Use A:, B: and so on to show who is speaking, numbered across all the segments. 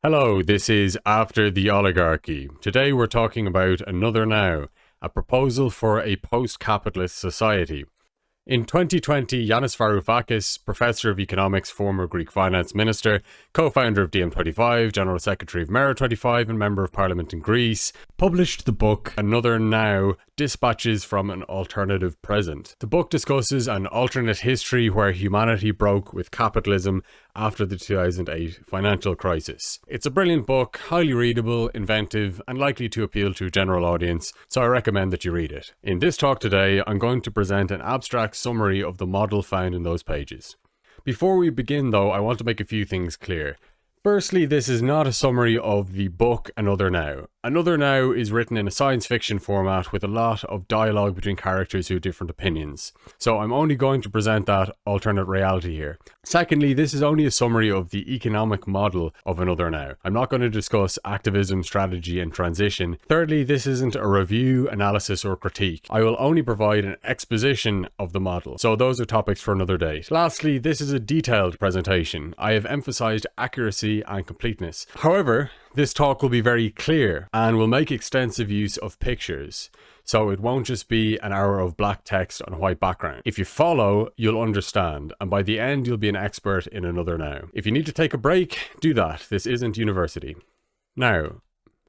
A: Hello, this is After the Oligarchy. Today we're talking about Another Now, a proposal for a post-capitalist society. In 2020, Yanis Varoufakis, professor of economics, former Greek finance minister, co-founder of DiEM25, general secretary of Mera25 and member of parliament in Greece, published the book Another Now, Dispatches from an Alternative Present. The book discusses an alternate history where humanity broke with capitalism after the 2008 financial crisis. It's a brilliant book, highly readable, inventive, and likely to appeal to a general audience, so I recommend that you read it. In this talk today, I'm going to present an abstract summary of the model found in those pages. Before we begin though, I want to make a few things clear. Firstly, this is not a summary of the book Another Now. Another Now is written in a science fiction format with a lot of dialogue between characters who have different opinions. So I'm only going to present that alternate reality here. Secondly, this is only a summary of the economic model of Another Now. I'm not going to discuss activism, strategy and transition. Thirdly, this isn't a review, analysis or critique. I will only provide an exposition of the model. So those are topics for another day. Lastly, this is a detailed presentation. I have emphasized accuracy and completeness. However, this talk will be very clear and will make extensive use of pictures. So it won't just be an hour of black text on a white background. If you follow, you'll understand, and by the end you'll be an expert in another now. If you need to take a break, do that. This isn't university. Now,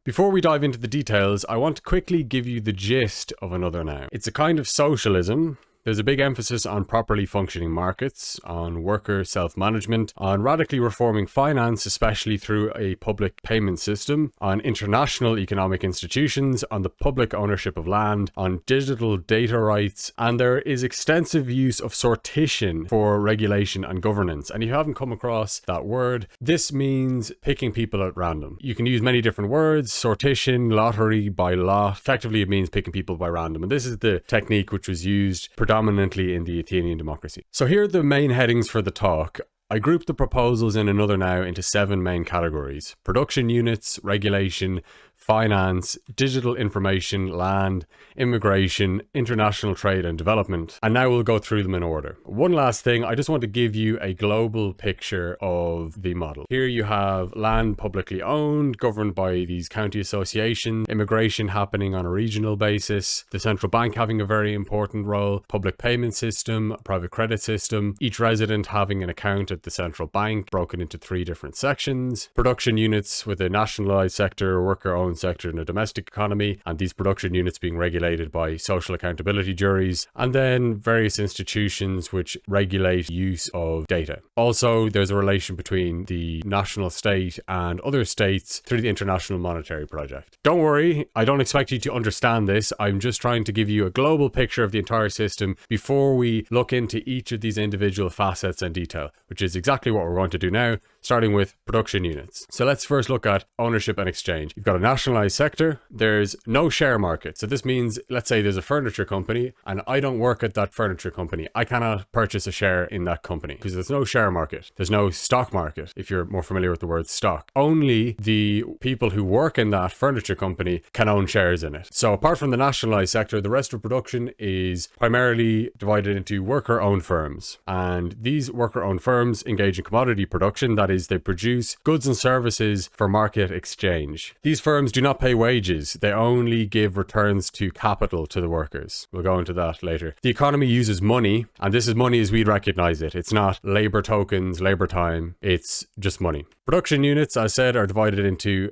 A: before we dive into the details, I want to quickly give you the gist of another now. It's a kind of socialism there's a big emphasis on properly functioning markets, on worker self-management, on radically reforming finance, especially through a public payment system, on international economic institutions, on the public ownership of land, on digital data rights, and there is extensive use of sortition for regulation and governance. And if you haven't come across that word, this means picking people at random. You can use many different words, sortition, lottery, by lot. Effectively, it means picking people by random. And this is the technique which was used predominantly in the Athenian democracy. So here are the main headings for the talk. I grouped the proposals in another now into seven main categories. Production units, regulation, finance, digital information, land, immigration, international trade and development. And now we'll go through them in order. One last thing, I just want to give you a global picture of the model. Here you have land publicly owned, governed by these county associations, immigration happening on a regional basis, the central bank having a very important role, public payment system, private credit system, each resident having an account at the central bank broken into three different sections, production units with a nationalized sector, worker owned sector in a domestic economy, and these production units being regulated by social accountability juries, and then various institutions which regulate use of data. Also, there's a relation between the national state and other states through the International Monetary Project. Don't worry, I don't expect you to understand this. I'm just trying to give you a global picture of the entire system before we look into each of these individual facets and detail, which is exactly what we're going to do now, starting with production units. So let's first look at ownership and exchange. You've got a nationalized sector, there's no share market. So this means, let's say there's a furniture company and I don't work at that furniture company. I cannot purchase a share in that company because there's no share market. There's no stock market, if you're more familiar with the word stock. Only the people who work in that furniture company can own shares in it. So apart from the nationalized sector, the rest of production is primarily divided into worker-owned firms. And these worker-owned firms engage in commodity production, that is, they produce goods and services for market exchange. These firms do not pay wages, they only give returns to capital to the workers. We'll go into that later. The economy uses money, and this is money as we recognize it. It's not labor tokens, labor time, it's just money. Production units, as I said, are divided into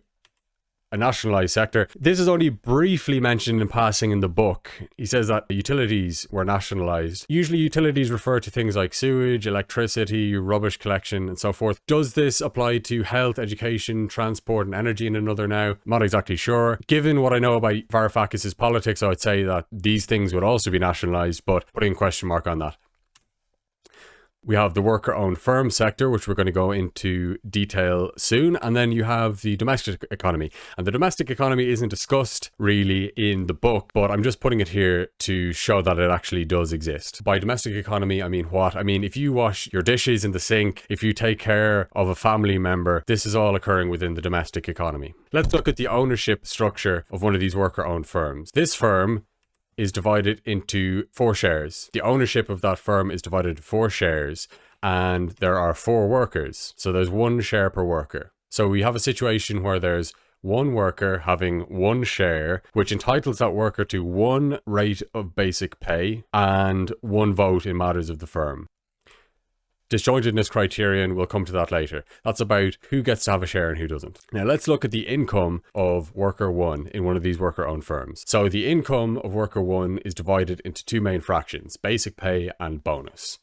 A: nationalized sector. This is only briefly mentioned in passing in the book. He says that the utilities were nationalized. Usually utilities refer to things like sewage, electricity, rubbish collection, and so forth. Does this apply to health, education, transport, and energy in another now? I'm not exactly sure. Given what I know about Varoufakis' politics, I would say that these things would also be nationalized, but putting a question mark on that. We have the worker-owned firm sector, which we're going to go into detail soon. And then you have the domestic economy. And the domestic economy isn't discussed really in the book, but I'm just putting it here to show that it actually does exist. By domestic economy, I mean what? I mean, if you wash your dishes in the sink, if you take care of a family member, this is all occurring within the domestic economy. Let's look at the ownership structure of one of these worker-owned firms. This firm is divided into four shares. The ownership of that firm is divided into four shares and there are four workers. So there's one share per worker. So we have a situation where there's one worker having one share, which entitles that worker to one rate of basic pay and one vote in matters of the firm. Disjointedness criterion, we'll come to that later. That's about who gets to have a share and who doesn't. Now let's look at the income of worker one in one of these worker owned firms. So the income of worker one is divided into two main fractions, basic pay and bonus.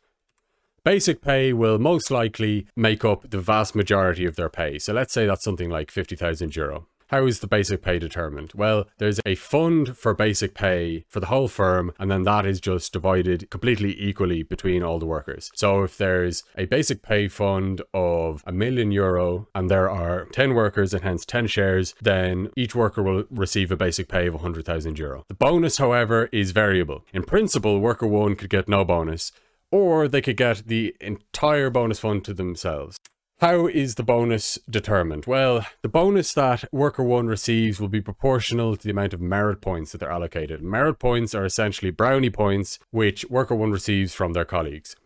A: Basic pay will most likely make up the vast majority of their pay. So let's say that's something like 50,000 euro. How is the basic pay determined? Well, there's a fund for basic pay for the whole firm, and then that is just divided completely equally between all the workers. So if there's a basic pay fund of a million euro and there are 10 workers and hence 10 shares, then each worker will receive a basic pay of 100,000 euro. The bonus, however, is variable. In principle, worker one could get no bonus, or they could get the entire bonus fund to themselves. How is the bonus determined? Well, the bonus that worker one receives will be proportional to the amount of merit points that they're allocated. Merit points are essentially brownie points, which worker one receives from their colleagues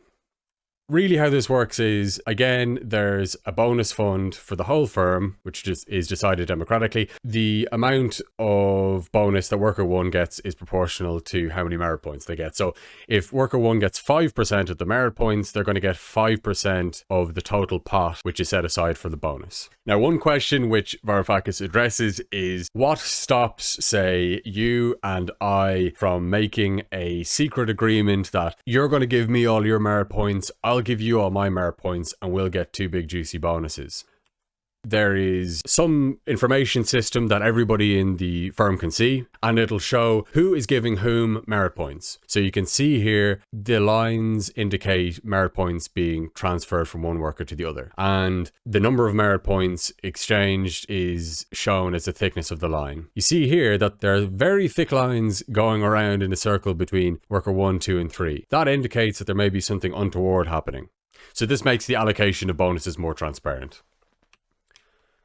A: really how this works is again there's a bonus fund for the whole firm which just is decided democratically. The amount of bonus that worker one gets is proportional to how many merit points they get. So if worker one gets 5% of the merit points they're going to get 5% of the total pot which is set aside for the bonus. Now one question which Varoufakis addresses is what stops say you and I from making a secret agreement that you're going to give me all your merit points I'll I'll give you all my merit points and we'll get two big juicy bonuses there is some information system that everybody in the firm can see and it'll show who is giving whom merit points. So you can see here the lines indicate merit points being transferred from one worker to the other and the number of merit points exchanged is shown as the thickness of the line. You see here that there are very thick lines going around in a circle between worker 1, 2 and 3. That indicates that there may be something untoward happening. So this makes the allocation of bonuses more transparent.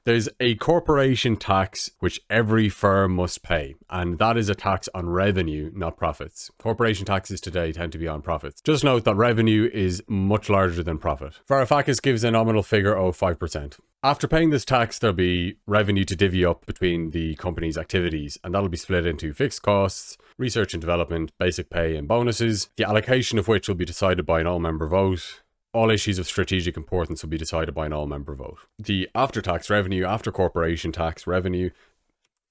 A: There's a corporation tax which every firm must pay, and that is a tax on revenue, not profits. Corporation taxes today tend to be on profits. Just note that revenue is much larger than profit. Varoufakis gives a nominal figure of 5%. After paying this tax, there'll be revenue to divvy up between the company's activities, and that'll be split into fixed costs, research and development, basic pay, and bonuses, the allocation of which will be decided by an all-member vote, all issues of strategic importance will be decided by an all-member vote. The after-tax revenue, after corporation tax revenue,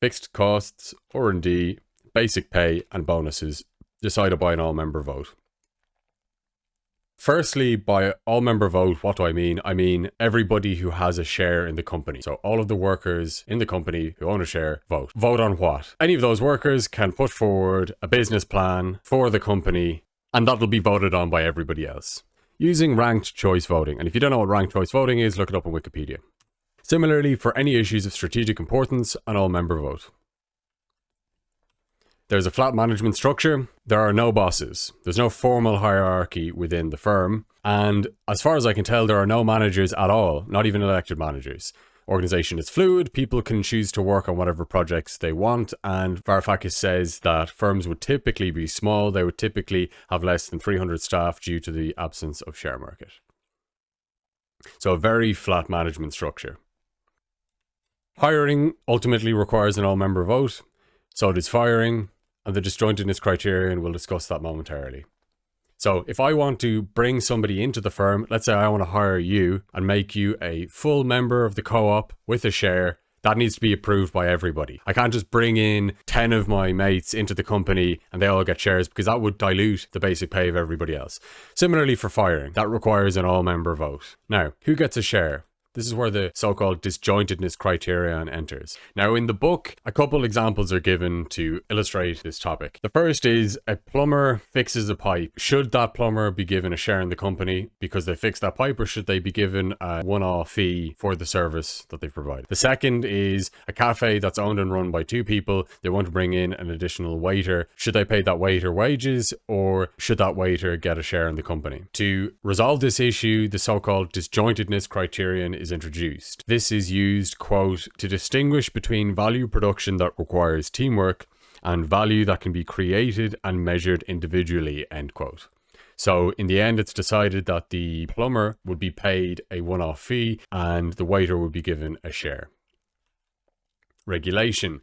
A: fixed costs, R&D, basic pay and bonuses decided by an all-member vote. Firstly, by all-member vote, what do I mean? I mean everybody who has a share in the company. So all of the workers in the company who own a share vote. Vote on what? Any of those workers can put forward a business plan for the company and that'll be voted on by everybody else using ranked choice voting. And if you don't know what ranked choice voting is, look it up on Wikipedia. Similarly, for any issues of strategic importance, an all-member vote. There's a flat management structure. There are no bosses. There's no formal hierarchy within the firm. And as far as I can tell, there are no managers at all, not even elected managers organization is fluid, people can choose to work on whatever projects they want, and Varoufakis says that firms would typically be small, they would typically have less than 300 staff due to the absence of share market. So a very flat management structure. Hiring ultimately requires an all-member vote, so does firing, and the disjointedness criterion, we'll discuss that momentarily. So if I want to bring somebody into the firm, let's say I want to hire you and make you a full member of the co-op with a share, that needs to be approved by everybody. I can't just bring in 10 of my mates into the company and they all get shares because that would dilute the basic pay of everybody else. Similarly for firing, that requires an all member vote. Now, who gets a share? This is where the so-called disjointedness criterion enters. Now in the book, a couple examples are given to illustrate this topic. The first is a plumber fixes a pipe. Should that plumber be given a share in the company because they fixed that pipe or should they be given a one-off fee for the service that they provide? The second is a cafe that's owned and run by two people. They want to bring in an additional waiter. Should they pay that waiter wages or should that waiter get a share in the company? To resolve this issue, the so-called disjointedness criterion is introduced. This is used, quote, to distinguish between value production that requires teamwork and value that can be created and measured individually, end quote. So in the end, it's decided that the plumber would be paid a one-off fee and the waiter would be given a share. Regulation.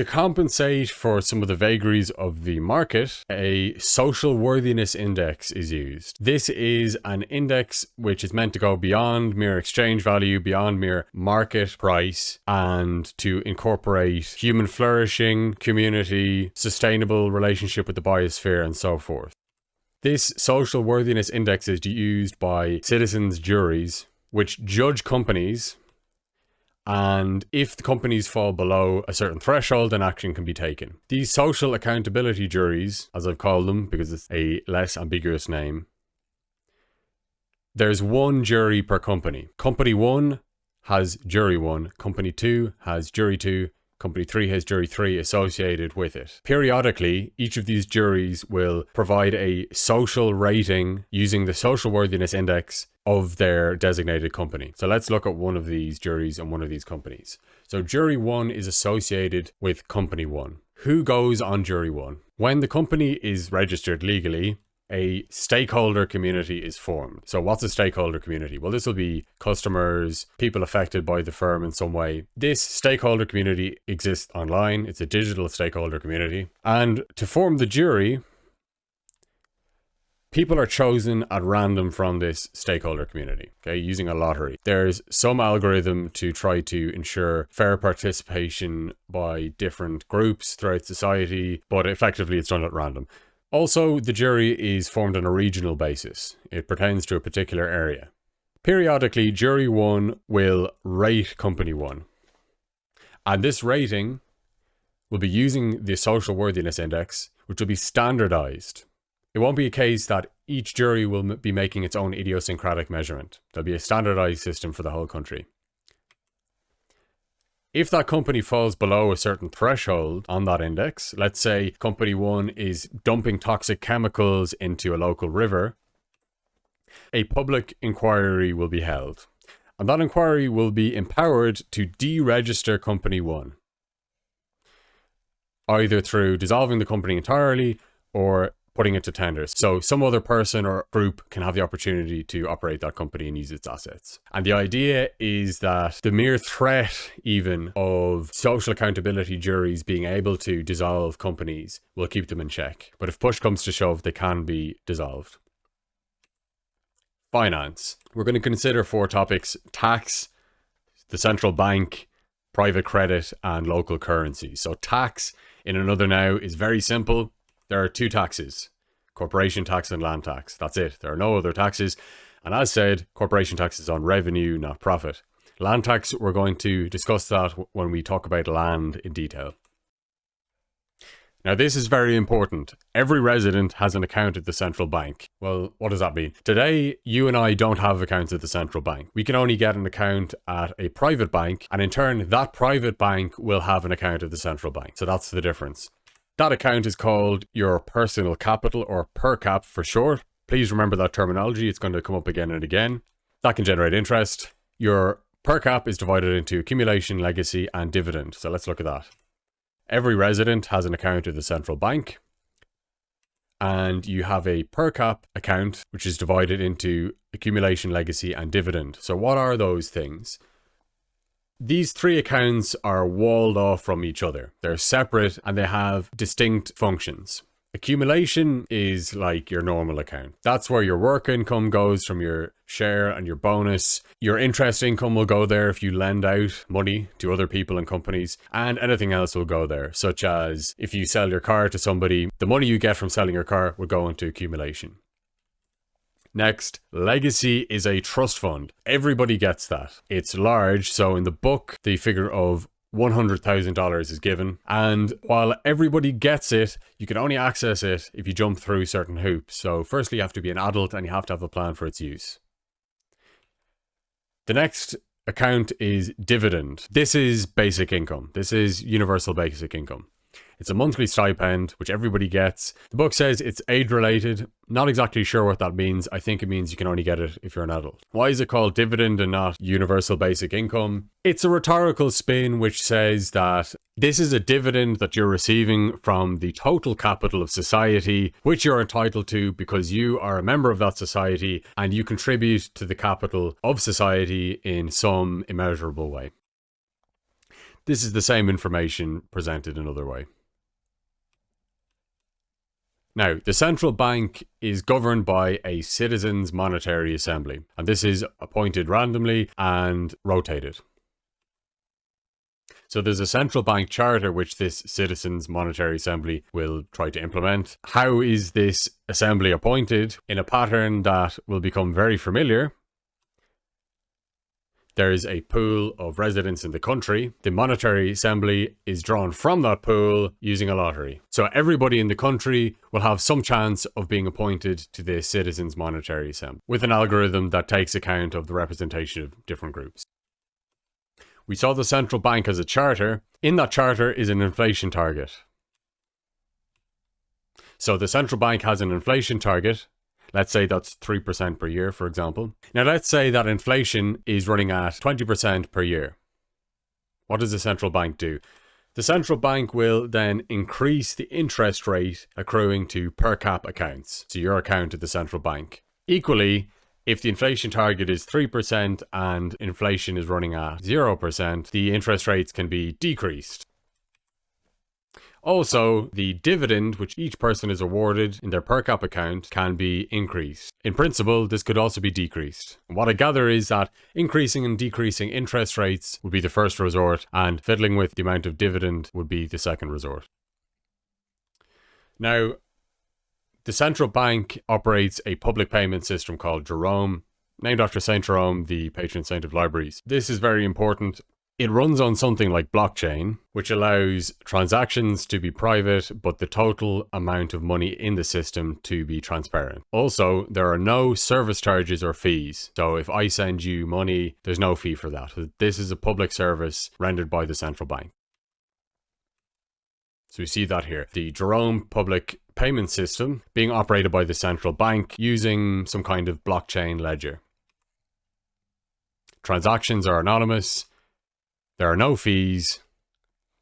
A: To compensate for some of the vagaries of the market, a social worthiness index is used. This is an index which is meant to go beyond mere exchange value, beyond mere market price, and to incorporate human flourishing, community, sustainable relationship with the biosphere, and so forth. This social worthiness index is used by citizens' juries, which judge companies and if the companies fall below a certain threshold, then action can be taken. These social accountability juries, as I've called them because it's a less ambiguous name, there's one jury per company. Company 1 has jury 1, company 2 has jury 2, company 3 has jury 3 associated with it. Periodically, each of these juries will provide a social rating using the social worthiness index of their designated company. So let's look at one of these juries and one of these companies. So jury one is associated with company one. Who goes on jury one? When the company is registered legally, a stakeholder community is formed. So what's a stakeholder community? Well, this will be customers, people affected by the firm in some way. This stakeholder community exists online. It's a digital stakeholder community. And to form the jury, people are chosen at random from this stakeholder community, okay, using a lottery. There's some algorithm to try to ensure fair participation by different groups throughout society, but effectively it's done at random. Also, the jury is formed on a regional basis. It pertains to a particular area. Periodically, jury one will rate company one. And this rating will be using the social worthiness index, which will be standardized it won't be a case that each jury will be making its own idiosyncratic measurement. There'll be a standardized system for the whole country. If that company falls below a certain threshold on that index, let's say company one is dumping toxic chemicals into a local river, a public inquiry will be held. And that inquiry will be empowered to deregister company one, either through dissolving the company entirely or putting it to tenders. So some other person or group can have the opportunity to operate that company and use its assets. And the idea is that the mere threat even of social accountability juries being able to dissolve companies will keep them in check. But if push comes to shove, they can be dissolved. Finance. We're going to consider four topics. Tax, the central bank, private credit, and local currency. So tax in another now is very simple there are two taxes, corporation tax and land tax. That's it. There are no other taxes. And as said, corporation tax is on revenue, not profit. Land tax, we're going to discuss that when we talk about land in detail. Now, this is very important. Every resident has an account at the central bank. Well, what does that mean? Today, you and I don't have accounts at the central bank. We can only get an account at a private bank, and in turn, that private bank will have an account at the central bank. So that's the difference. That account is called your personal capital or per cap for short. Please remember that terminology. It's going to come up again and again. That can generate interest. Your per cap is divided into accumulation, legacy, and dividend. So let's look at that. Every resident has an account at the central bank. And you have a per cap account, which is divided into accumulation, legacy, and dividend. So what are those things? These three accounts are walled off from each other. They're separate and they have distinct functions. Accumulation is like your normal account. That's where your work income goes from your share and your bonus. Your interest income will go there if you lend out money to other people and companies, and anything else will go there, such as if you sell your car to somebody, the money you get from selling your car will go into accumulation. Next, Legacy is a trust fund. Everybody gets that. It's large, so in the book, the figure of $100,000 is given. And while everybody gets it, you can only access it if you jump through certain hoops. So firstly, you have to be an adult and you have to have a plan for its use. The next account is dividend. This is basic income. This is universal basic income. It's a monthly stipend, which everybody gets. The book says it's age related. Not exactly sure what that means. I think it means you can only get it if you're an adult. Why is it called dividend and not universal basic income? It's a rhetorical spin which says that this is a dividend that you're receiving from the total capital of society, which you're entitled to because you are a member of that society and you contribute to the capital of society in some immeasurable way. This is the same information presented another way. Now, the central bank is governed by a citizens' monetary assembly, and this is appointed randomly and rotated. So there's a central bank charter which this citizens monetary assembly will try to implement. How is this assembly appointed? In a pattern that will become very familiar there is a pool of residents in the country. The monetary assembly is drawn from that pool using a lottery. So everybody in the country will have some chance of being appointed to the citizens monetary assembly with an algorithm that takes account of the representation of different groups. We saw the central bank as a charter. In that charter is an inflation target. So the central bank has an inflation target Let's say that's 3% per year, for example. Now, let's say that inflation is running at 20% per year. What does the central bank do? The central bank will then increase the interest rate accruing to per cap accounts, to your account at the central bank. Equally, if the inflation target is 3% and inflation is running at 0%, the interest rates can be decreased. Also, the dividend which each person is awarded in their per cap account can be increased. In principle, this could also be decreased. What I gather is that increasing and decreasing interest rates would be the first resort and fiddling with the amount of dividend would be the second resort. Now, the central bank operates a public payment system called Jerome, named after St. Jerome, the patron saint of libraries. This is very important it runs on something like blockchain, which allows transactions to be private, but the total amount of money in the system to be transparent. Also, there are no service charges or fees. So if I send you money, there's no fee for that. This is a public service rendered by the central bank. So we see that here. The Jerome public payment system being operated by the central bank using some kind of blockchain ledger. Transactions are anonymous there are no fees,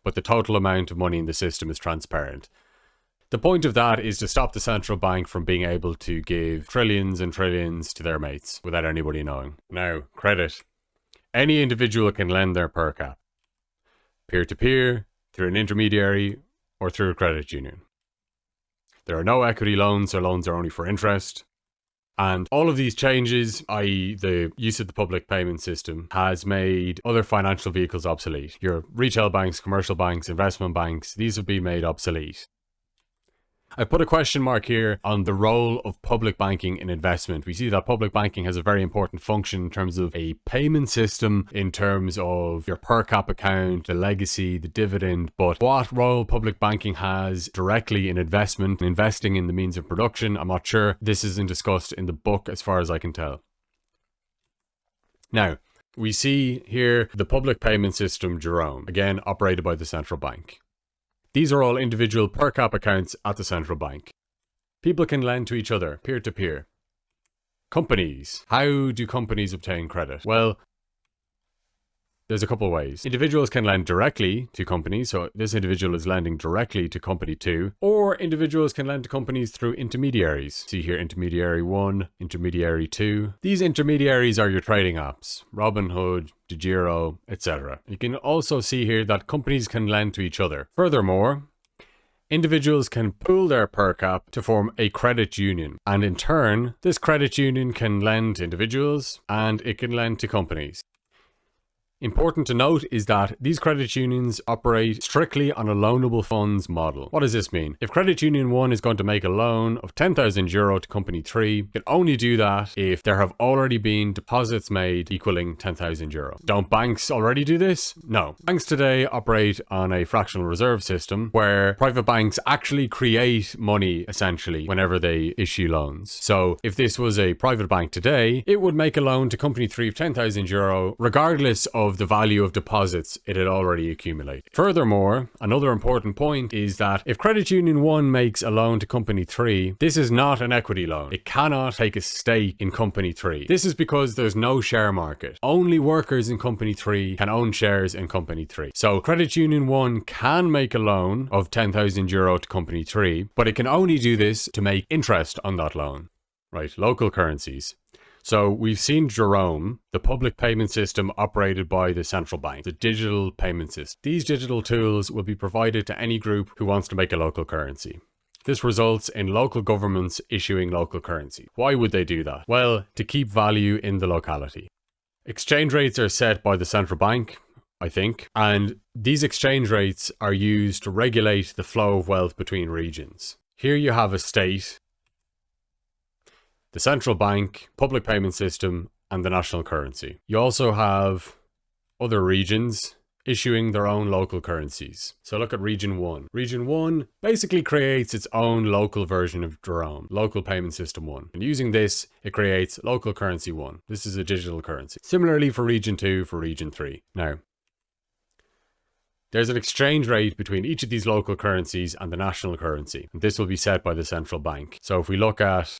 A: but the total amount of money in the system is transparent. The point of that is to stop the central bank from being able to give trillions and trillions to their mates without anybody knowing. Now, credit. Any individual can lend their per cap. Peer-to-peer, through an intermediary, or through a credit union. There are no equity loans, so loans are only for interest. And all of these changes, i.e. the use of the public payment system, has made other financial vehicles obsolete. Your retail banks, commercial banks, investment banks, these have been made obsolete. I put a question mark here on the role of public banking in investment. We see that public banking has a very important function in terms of a payment system, in terms of your per cap account, the legacy, the dividend. But what role public banking has directly in investment, investing in the means of production, I'm not sure. This isn't discussed in the book as far as I can tell. Now, we see here the public payment system Jerome, again operated by the central bank. These are all individual per cap accounts at the central bank. People can lend to each other, peer-to-peer. -peer. Companies. How do companies obtain credit? Well, there's a couple ways. Individuals can lend directly to companies, so this individual is lending directly to company 2, or individuals can lend to companies through intermediaries. See here intermediary 1, intermediary 2. These intermediaries are your trading apps, Robinhood, DEGIRO, etc. You can also see here that companies can lend to each other. Furthermore, Individuals can pool their per cap to form a credit union, and in turn, this credit union can lend to individuals and it can lend to companies. Important to note is that these credit unions operate strictly on a loanable funds model. What does this mean? If credit union 1 is going to make a loan of 10,000 euro to company 3, it can only do that if there have already been deposits made equaling 10,000 euro. Don't banks already do this? No. Banks today operate on a fractional reserve system where private banks actually create money essentially whenever they issue loans. So if this was a private bank today, it would make a loan to company 3 of 10,000 euro regardless of of the value of deposits it had already accumulated. Furthermore, another important point is that if Credit Union 1 makes a loan to Company 3, this is not an equity loan. It cannot take a stake in Company 3. This is because there's no share market. Only workers in Company 3 can own shares in Company 3. So Credit Union 1 can make a loan of 10,000 euro to Company 3, but it can only do this to make interest on that loan. Right, local currencies. So we've seen Jerome, the public payment system operated by the central bank, the digital payment system. These digital tools will be provided to any group who wants to make a local currency. This results in local governments issuing local currency. Why would they do that? Well, to keep value in the locality. Exchange rates are set by the central bank, I think, and these exchange rates are used to regulate the flow of wealth between regions. Here you have a state the central bank, public payment system, and the national currency. You also have other regions issuing their own local currencies. So look at Region 1. Region 1 basically creates its own local version of Jerome, Local Payment System 1. And using this, it creates Local Currency 1. This is a digital currency. Similarly for Region 2, for Region 3. Now, there's an exchange rate between each of these local currencies and the national currency. And this will be set by the central bank. So if we look at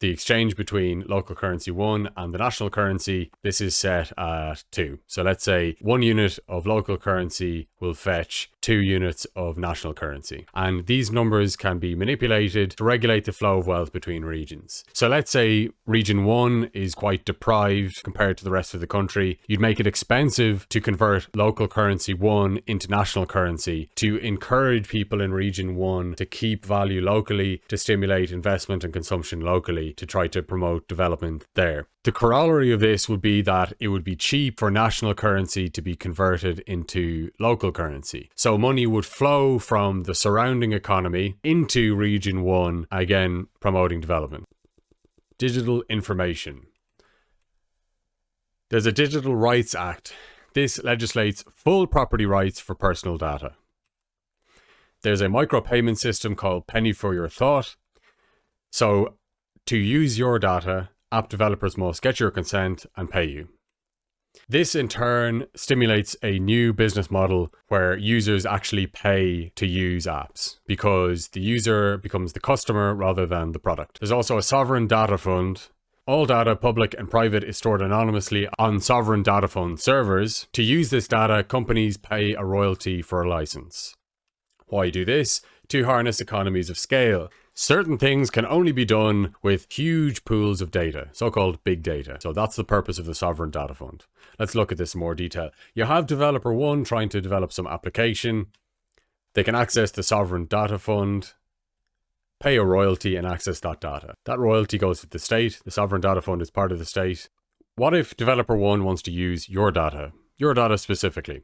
A: the exchange between local currency 1 and the national currency, this is set at 2. So let's say one unit of local currency will fetch two units of national currency. And these numbers can be manipulated to regulate the flow of wealth between regions. So let's say region 1 is quite deprived compared to the rest of the country. You'd make it expensive to convert local currency 1 into national currency to encourage people in region 1 to keep value locally, to stimulate investment and consumption locally to try to promote development there. The corollary of this would be that it would be cheap for national currency to be converted into local currency. So money would flow from the surrounding economy into Region 1, again promoting development. Digital information. There's a Digital Rights Act. This legislates full property rights for personal data. There's a micropayment system called Penny for Your Thought. So to use your data, app developers must get your consent and pay you. This in turn stimulates a new business model where users actually pay to use apps because the user becomes the customer rather than the product. There's also a sovereign data fund. All data, public and private, is stored anonymously on sovereign data fund servers. To use this data, companies pay a royalty for a license. Why do this? To harness economies of scale. Certain things can only be done with huge pools of data, so-called big data. So that's the purpose of the Sovereign Data Fund. Let's look at this in more detail. You have developer one trying to develop some application. They can access the Sovereign Data Fund, pay a royalty and access that data. That royalty goes to the state. The Sovereign Data Fund is part of the state. What if developer one wants to use your data, your data specifically?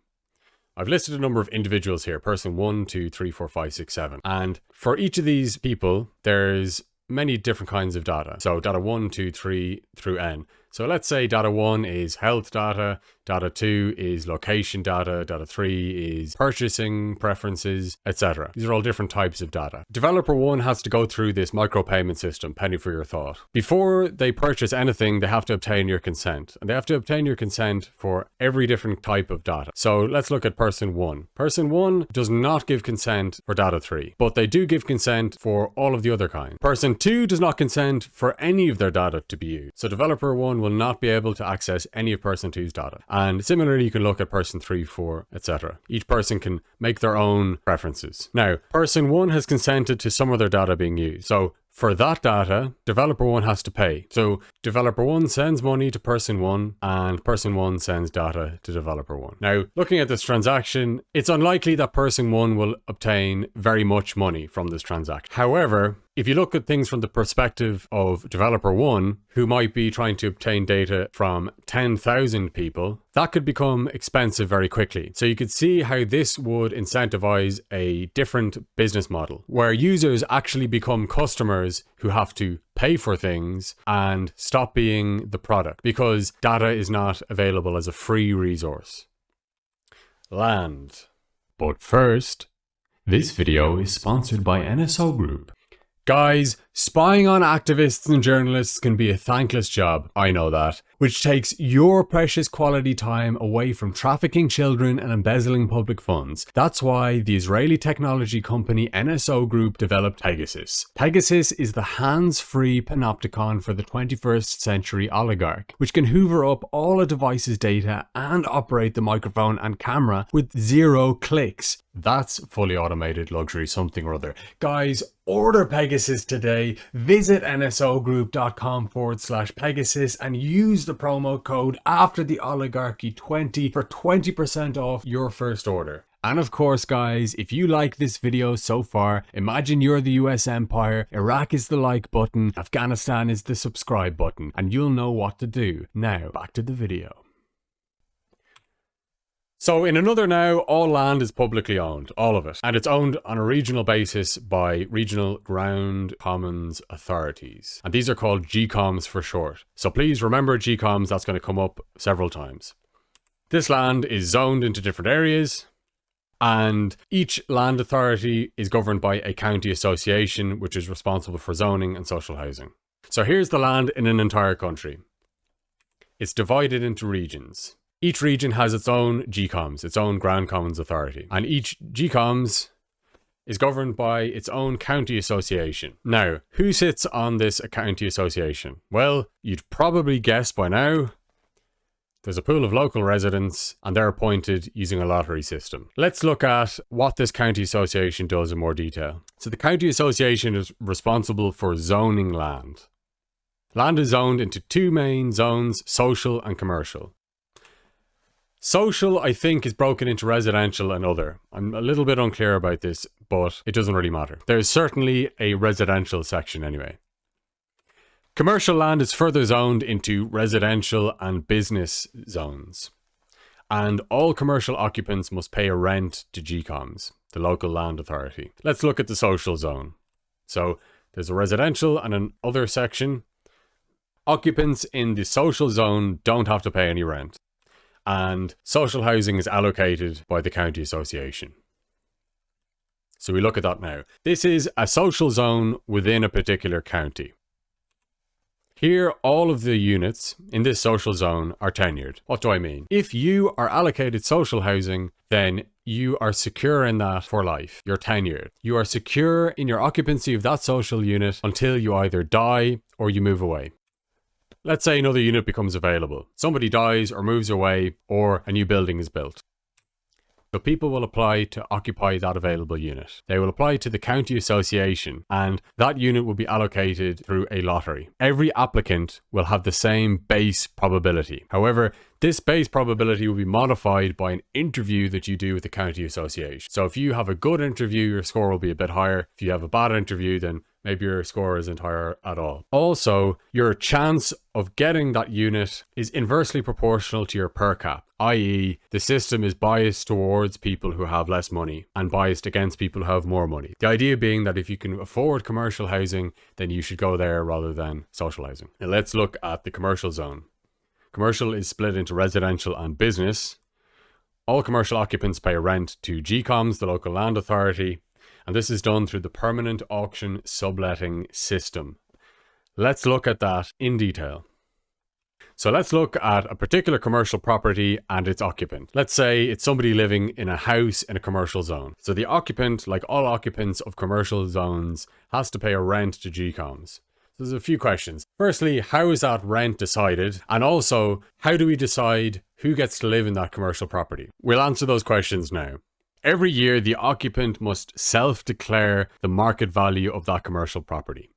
A: I've listed a number of individuals here, person one, two, three, four, five, six, seven. And for each of these people, there's many different kinds of data. So data one, two, three through n. So let's say data one is health data, data two is location data, data three is purchasing preferences, etc. These are all different types of data. Developer one has to go through this micropayment system, penny for your thought. Before they purchase anything, they have to obtain your consent. And they have to obtain your consent for every different type of data. So let's look at person one. Person one does not give consent for data three, but they do give consent for all of the other kind. Person two does not consent for any of their data to be used. So developer one will not be able to access any of person two's data. And similarly, you can look at person three, four, etc. Each person can make their own preferences. Now, person one has consented to some of their data being used. So for that data, developer one has to pay. So developer one sends money to person one and person one sends data to developer one. Now, looking at this transaction, it's unlikely that person one will obtain very much money from this transaction. However, if you look at things from the perspective of developer one, who might be trying to obtain data from 10,000 people, that could become expensive very quickly. So you could see how this would incentivize a different business model where users actually become customers who have to pay for things and stop being the product because data is not available as a free resource. Land. But first, this video is sponsored by NSO Group. Guys, spying on activists and journalists can be a thankless job, I know that. Which takes your precious quality time away from trafficking children and embezzling public funds. That's why the Israeli technology company NSO Group developed Pegasus. Pegasus is the hands-free panopticon for the 21st century oligarch, which can hoover up all a device's data and operate the microphone and camera with zero clicks. That's fully automated luxury something or other. Guys, order Pegasus today. Visit nsogroup.com forward slash Pegasus and use the promo code after the oligarchy 20 for 20% off your first order. And of course guys, if you like this video so far, imagine you're the US empire, Iraq is the like button, Afghanistan is the subscribe button, and you'll know what to do. Now, back to the video. So in another now, all land is publicly owned, all of it, and it's owned on a regional basis by regional ground commons authorities. And these are called GCOMs for short. So please remember GCOMs, that's going to come up several times. This land is zoned into different areas, and each land authority is governed by a county association which is responsible for zoning and social housing. So here's the land in an entire country. It's divided into regions. Each region has its own GCOMs, its own Ground Commons Authority, and each GCOMs is governed by its own county association. Now, who sits on this county association? Well, you'd probably guess by now there's a pool of local residents and they're appointed using a lottery system. Let's look at what this county association does in more detail. So the county association is responsible for zoning land. Land is zoned into two main zones, social and commercial. Social, I think, is broken into residential and other. I'm a little bit unclear about this, but it doesn't really matter. There's certainly a residential section anyway. Commercial land is further zoned into residential and business zones. And all commercial occupants must pay a rent to GCOMs, the local land authority. Let's look at the social zone. So there's a residential and an other section. Occupants in the social zone don't have to pay any rent. And social housing is allocated by the county association. So we look at that now. This is a social zone within a particular county. Here, all of the units in this social zone are tenured. What do I mean? If you are allocated social housing, then you are secure in that for life. You're tenured. You are secure in your occupancy of that social unit until you either die or you move away. Let's say another unit becomes available. Somebody dies or moves away or a new building is built. So people will apply to occupy that available unit. They will apply to the county association and that unit will be allocated through a lottery. Every applicant will have the same base probability. However, this base probability will be modified by an interview that you do with the county association. So if you have a good interview, your score will be a bit higher. If you have a bad interview, then maybe your score isn't higher at all. Also, your chance of getting that unit is inversely proportional to your per cap, i.e. the system is biased towards people who have less money and biased against people who have more money. The idea being that if you can afford commercial housing, then you should go there rather than social housing. Now let's look at the commercial zone. Commercial is split into residential and business. All commercial occupants pay rent to GCOMs, the local land authority, and this is done through the permanent auction subletting system. Let's look at that in detail. So let's look at a particular commercial property and its occupant. Let's say it's somebody living in a house in a commercial zone. So the occupant, like all occupants of commercial zones, has to pay a rent to GCOMs. So there's a few questions. Firstly, how is that rent decided? And also, how do we decide who gets to live in that commercial property? We'll answer those questions now. Every year, the occupant must self-declare the market value of that commercial property.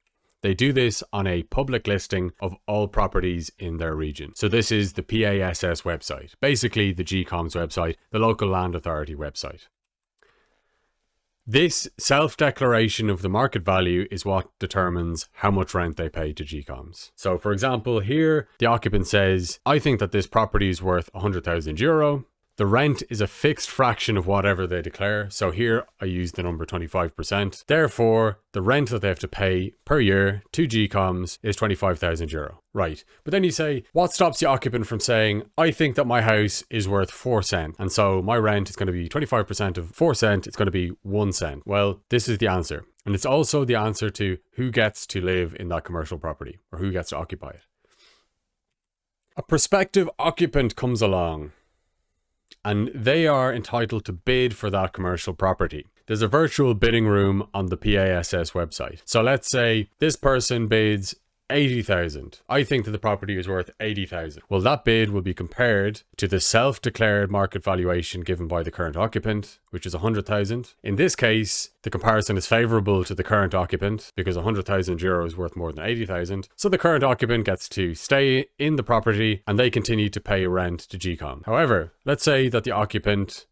A: They do this on a public listing of all properties in their region. So this is the PASS website, basically the GCOM's website, the local land authority website. This self-declaration of the market value is what determines how much rent they pay to GCOMs. So for example, here the occupant says, I think that this property is worth 100,000 euro. The rent is a fixed fraction of whatever they declare. So here I use the number 25%. Therefore, the rent that they have to pay per year to GCOMs is 25,000 euro. Right. But then you say, what stops the occupant from saying, I think that my house is worth 4 cent. And so my rent is going to be 25% of 4 cent. It's going to be 1 cent. Well, this is the answer. And it's also the answer to who gets to live in that commercial property or who gets to occupy it. A prospective occupant comes along and they are entitled to bid for that commercial property. There's a virtual bidding room on the PASS website. So let's say this person bids 80,000. I think that the property is worth 80,000. Well, that bid will be compared to the self-declared market valuation given by the current occupant, which is 100,000. In this case, the comparison is favorable to the current occupant because 100,000 euro is worth more than 80,000. So the current occupant gets to stay in the property and they continue to pay rent to GCOM. However, let's say that the occupant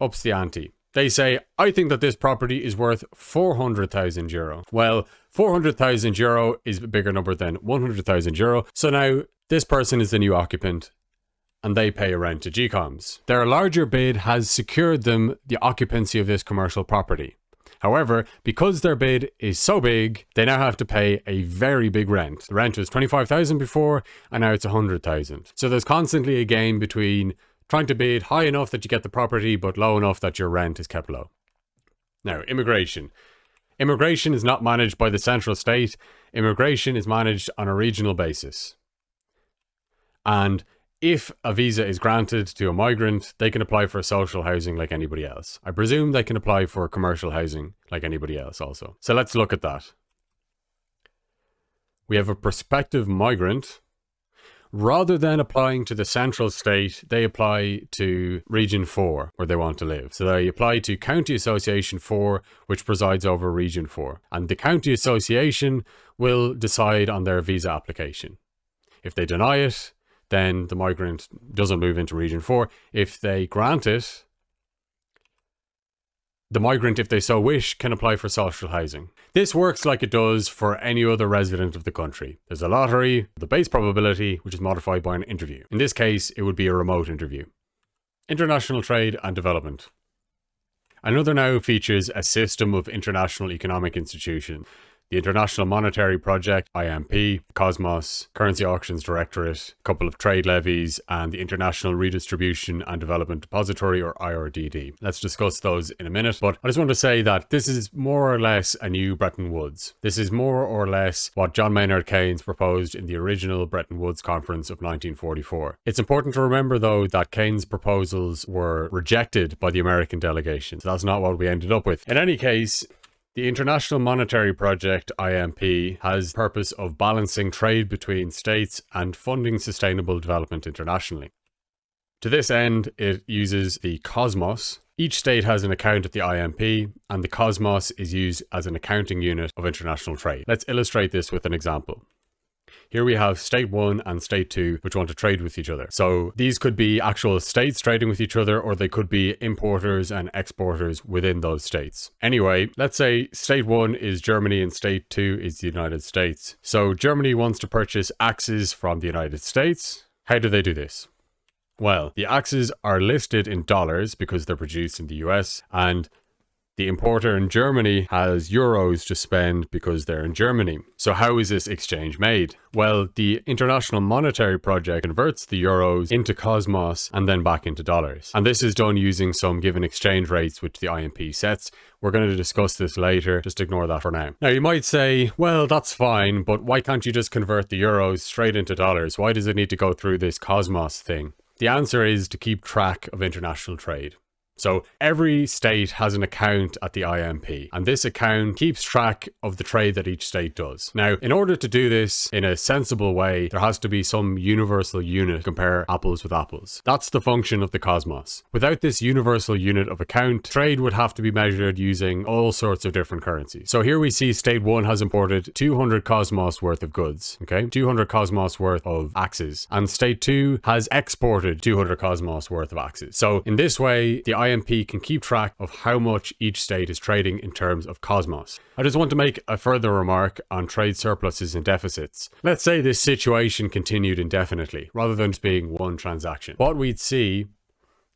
A: ups the ante they say, I think that this property is worth 400,000 euro. Well, 400,000 euro is a bigger number than 100,000 euro. So now this person is the new occupant and they pay a rent to GCOMs. Their larger bid has secured them the occupancy of this commercial property. However, because their bid is so big, they now have to pay a very big rent. The rent was 25,000 before and now it's 100,000. So there's constantly a game between trying to bid high enough that you get the property, but low enough that your rent is kept low. Now, immigration. Immigration is not managed by the central state. Immigration is managed on a regional basis. And if a visa is granted to a migrant, they can apply for social housing like anybody else. I presume they can apply for commercial housing like anybody else also. So let's look at that. We have a prospective migrant rather than applying to the central state, they apply to Region 4, where they want to live. So they apply to County Association 4, which presides over Region 4. And the County Association will decide on their visa application. If they deny it, then the migrant doesn't move into Region 4. If they grant it, the migrant, if they so wish, can apply for social housing. This works like it does for any other resident of the country. There's a lottery, the base probability, which is modified by an interview. In this case, it would be a remote interview. International trade and development. Another now features a system of international economic institutions the International Monetary Project, IMP, Cosmos, Currency Auctions Directorate, a couple of trade levies, and the International Redistribution and Development Depository, or IRDD. Let's discuss those in a minute, but I just want to say that this is more or less a new Bretton Woods. This is more or less what John Maynard Keynes proposed in the original Bretton Woods Conference of 1944. It's important to remember, though, that Keynes' proposals were rejected by the American delegation. So that's not what we ended up with. In any case, the International Monetary Project, IMP, has purpose of balancing trade between states and funding sustainable development internationally. To this end, it uses the Cosmos. Each state has an account at the IMP, and the Cosmos is used as an accounting unit of international trade. Let's illustrate this with an example. Here we have state one and state two, which want to trade with each other. So these could be actual states trading with each other, or they could be importers and exporters within those states. Anyway, let's say state one is Germany and state two is the United States. So Germany wants to purchase axes from the United States. How do they do this? Well, the axes are listed in dollars because they're produced in the US, and the importer in Germany has euros to spend because they're in Germany. So how is this exchange made? Well, the International Monetary Project converts the euros into Cosmos and then back into dollars. And this is done using some given exchange rates which the IMP sets. We're going to discuss this later, just ignore that for now. Now you might say, well, that's fine, but why can't you just convert the euros straight into dollars? Why does it need to go through this Cosmos thing? The answer is to keep track of international trade. So every state has an account at the IMP, and this account keeps track of the trade that each state does. Now, in order to do this in a sensible way, there has to be some universal unit to compare apples with apples. That's the function of the Cosmos. Without this universal unit of account, trade would have to be measured using all sorts of different currencies. So here we see state 1 has imported 200 Cosmos worth of goods, okay? 200 Cosmos worth of axes, and state 2 has exported 200 Cosmos worth of axes. So in this way, the IMP can keep track of how much each state is trading in terms of Cosmos. I just want to make a further remark on trade surpluses and deficits. Let's say this situation continued indefinitely, rather than just being one transaction. What we'd see,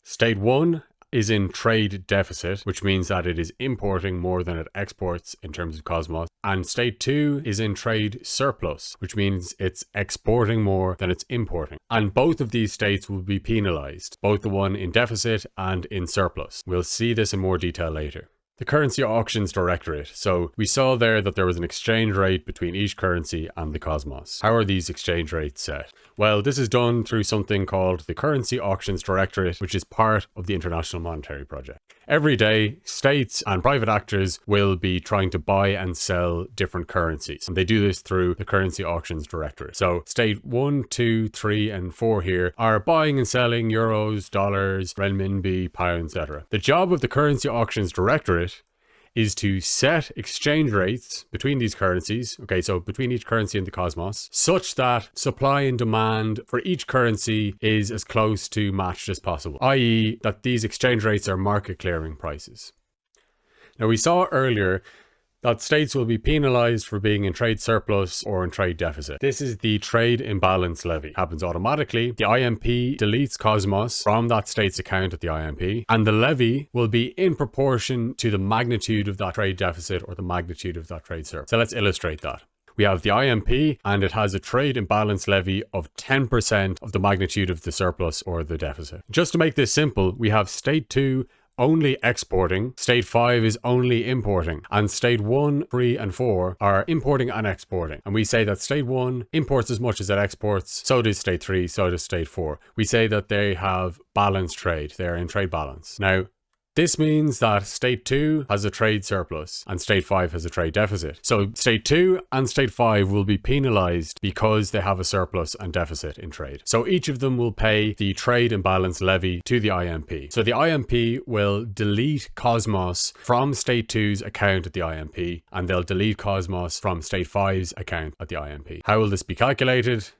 A: state 1 is in trade deficit, which means that it is importing more than it exports in terms of Cosmos. And state two is in trade surplus, which means it's exporting more than it's importing. And both of these states will be penalized, both the one in deficit and in surplus. We'll see this in more detail later. The Currency Auctions Directorate. So we saw there that there was an exchange rate between each currency and the Cosmos. How are these exchange rates set? Well, this is done through something called the Currency Auctions Directorate, which is part of the International Monetary Project. Every day, states and private actors will be trying to buy and sell different currencies. And they do this through the Currency Auctions Directorate. So state one, two, three, and four here are buying and selling euros, dollars, renminbi, pounds, etc. The job of the Currency Auctions Directorate is to set exchange rates between these currencies, okay, so between each currency and the cosmos, such that supply and demand for each currency is as close to matched as possible, i.e. that these exchange rates are market clearing prices. Now we saw earlier that states will be penalized for being in trade surplus or in trade deficit. This is the trade imbalance levy. Happens automatically. The IMP deletes Cosmos from that state's account at the IMP, and the levy will be in proportion to the magnitude of that trade deficit or the magnitude of that trade surplus. So let's illustrate that. We have the IMP and it has a trade imbalance levy of 10% of the magnitude of the surplus or the deficit. Just to make this simple, we have state 2 only exporting, state 5 is only importing, and state 1, 3, and 4 are importing and exporting. And we say that state 1 imports as much as it exports, so does state 3, so does state 4. We say that they have balanced trade, they're in trade balance. Now, this means that state 2 has a trade surplus and state 5 has a trade deficit. So state 2 and state 5 will be penalized because they have a surplus and deficit in trade. So each of them will pay the trade imbalance levy to the IMP. So the IMP will delete Cosmos from state 2's account at the IMP and they'll delete Cosmos from state 5's account at the IMP. How will this be calculated?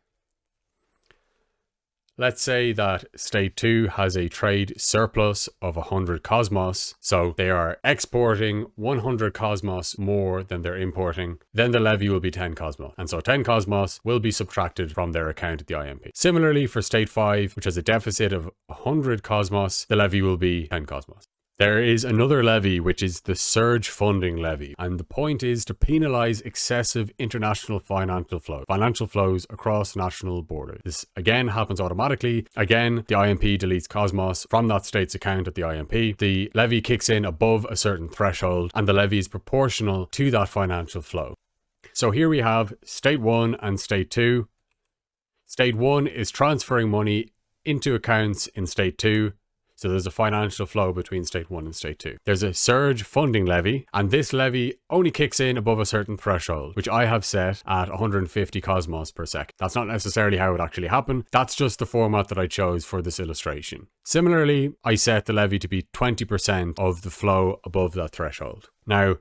A: Let's say that state 2 has a trade surplus of 100 cosmos, so they are exporting 100 cosmos more than they're importing, then the levy will be 10 cosmos. And so 10 cosmos will be subtracted from their account at the IMP. Similarly for state 5, which has a deficit of 100 cosmos, the levy will be 10 cosmos. There is another levy, which is the surge funding levy, and the point is to penalise excessive international financial flow, financial flows across national borders. This again happens automatically. Again, the IMP deletes Cosmos from that state's account at the IMP. The levy kicks in above a certain threshold, and the levy is proportional to that financial flow. So here we have state 1 and state 2. State 1 is transferring money into accounts in state 2 so there's a financial flow between state one and state two. There's a surge funding levy, and this levy only kicks in above a certain threshold, which I have set at 150 cosmos per second. That's not necessarily how it actually happened. That's just the format that I chose for this illustration. Similarly, I set the levy to be 20% of the flow above that threshold. Now,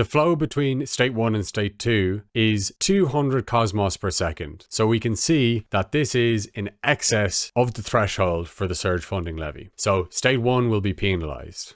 A: the flow between state 1 and state 2 is 200 cosmos per second. So we can see that this is in excess of the threshold for the surge funding levy. So state 1 will be penalized.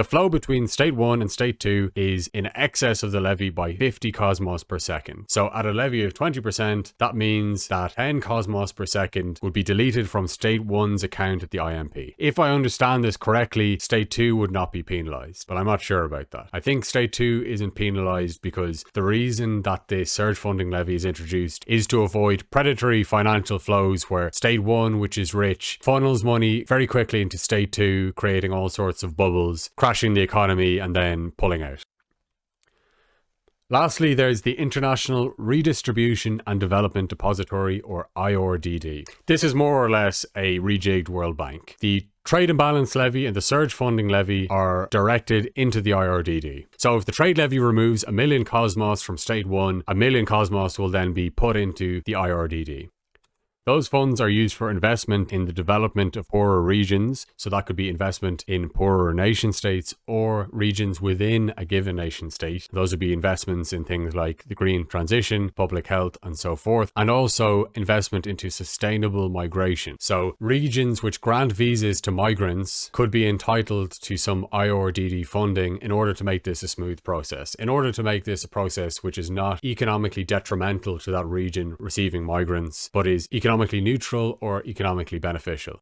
A: The flow between state 1 and state 2 is in excess of the levy by 50 cosmos per second. So at a levy of 20%, that means that 10 cosmos per second would be deleted from state 1's account at the IMP. If I understand this correctly, state 2 would not be penalized, but I'm not sure about that. I think state 2 isn't penalized because the reason that the surge funding levy is introduced is to avoid predatory financial flows where state 1, which is rich, funnels money very quickly into state 2, creating all sorts of bubbles, crashing the economy and then pulling out. Lastly, there's the International Redistribution and Development Depository, or IRDD. This is more or less a rejigged World Bank. The Trade imbalance levy and the surge funding levy are directed into the IRDD. So if the trade levy removes a million cosmos from state one, a million cosmos will then be put into the IRDD. Those funds are used for investment in the development of poorer regions. So that could be investment in poorer nation states or regions within a given nation state. Those would be investments in things like the green transition, public health, and so forth. And also investment into sustainable migration. So regions which grant visas to migrants could be entitled to some IRDD funding in order to make this a smooth process. In order to make this a process which is not economically detrimental to that region receiving migrants, but is economically economically neutral or economically beneficial.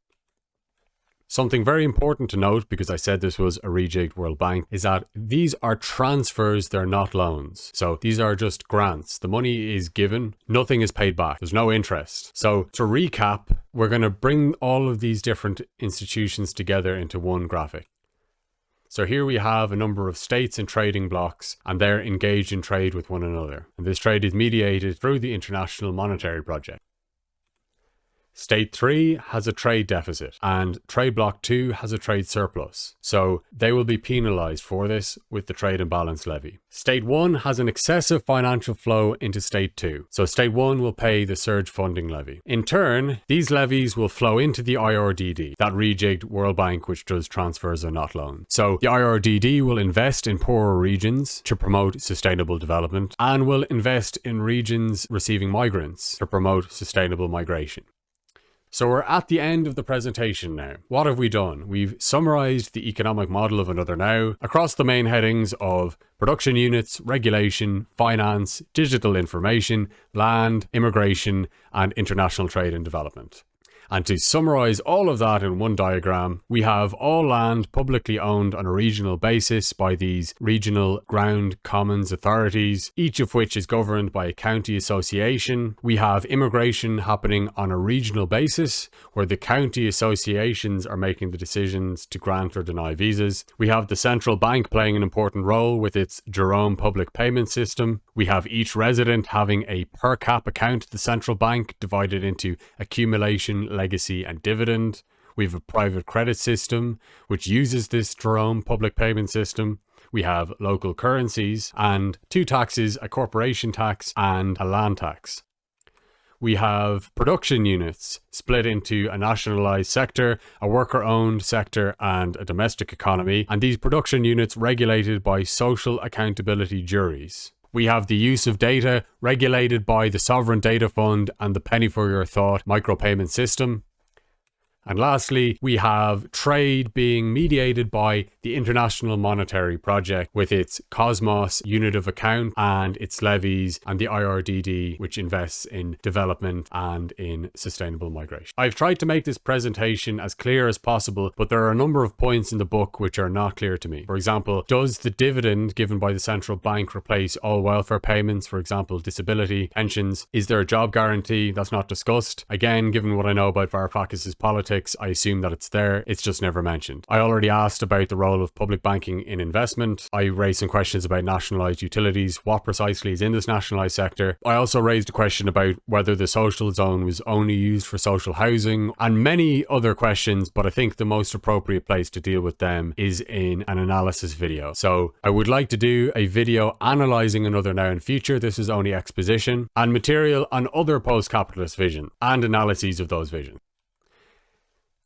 A: Something very important to note, because I said this was a rejigged World Bank, is that these are transfers, they're not loans. So these are just grants. The money is given, nothing is paid back. There's no interest. So to recap, we're going to bring all of these different institutions together into one graphic. So here we have a number of states and trading blocs, and they're engaged in trade with one another. And this trade is mediated through the International Monetary Project. State 3 has a trade deficit and Trade Bloc 2 has a trade surplus, so they will be penalised for this with the Trade Imbalance Levy. State 1 has an excessive financial flow into State 2, so State 1 will pay the surge funding levy. In turn, these levies will flow into the IRDD, that rejigged World Bank which does transfers and not loans. So the IRDD will invest in poorer regions to promote sustainable development and will invest in regions receiving migrants to promote sustainable migration. So we're at the end of the presentation now. What have we done? We've summarized the economic model of Another Now across the main headings of production units, regulation, finance, digital information, land, immigration, and international trade and development. And to summarize all of that in one diagram, we have all land publicly owned on a regional basis by these regional ground commons authorities, each of which is governed by a county association. We have immigration happening on a regional basis, where the county associations are making the decisions to grant or deny visas. We have the central bank playing an important role with its Jerome public payment system. We have each resident having a per cap account at the central bank divided into accumulation, legacy and dividend. We have a private credit system which uses this Jerome public payment system. We have local currencies and two taxes, a corporation tax and a land tax. We have production units split into a nationalized sector, a worker owned sector, and a domestic economy. And these production units regulated by social accountability juries. We have the use of data regulated by the Sovereign Data Fund and the Penny for Your Thought micropayment system. And lastly, we have trade being mediated by the International Monetary Project with its Cosmos unit of account and its levies and the IRDD, which invests in development and in sustainable migration. I've tried to make this presentation as clear as possible, but there are a number of points in the book which are not clear to me. For example, does the dividend given by the central bank replace all welfare payments, for example, disability, pensions? Is there a job guarantee? That's not discussed. Again, given what I know about Varoufakis's politics, I assume that it's there. It's just never mentioned. I already asked about the role of public banking in investment. I raised some questions about nationalised utilities. What precisely is in this nationalised sector? I also raised a question about whether the social zone was only used for social housing and many other questions, but I think the most appropriate place to deal with them is in an analysis video. So I would like to do a video analysing another now and future. This is only exposition and material on other post-capitalist vision and analyses of those visions.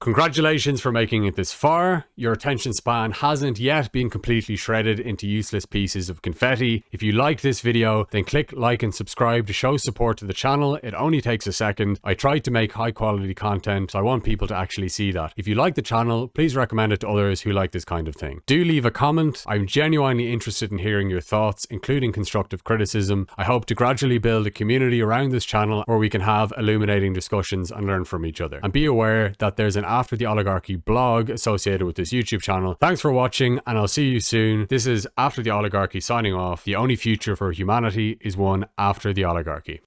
A: Congratulations for making it this far. Your attention span hasn't yet been completely shredded into useless pieces of confetti. If you liked this video, then click like and subscribe to show support to the channel. It only takes a second. I tried to make high quality content, so I want people to actually see that. If you like the channel, please recommend it to others who like this kind of thing. Do leave a comment. I'm genuinely interested in hearing your thoughts, including constructive criticism. I hope to gradually build a community around this channel where we can have illuminating discussions and learn from each other. And be aware that there's an after the Oligarchy blog associated with this YouTube channel. Thanks for watching and I'll see you soon. This is After the Oligarchy signing off. The only future for humanity is one after the oligarchy.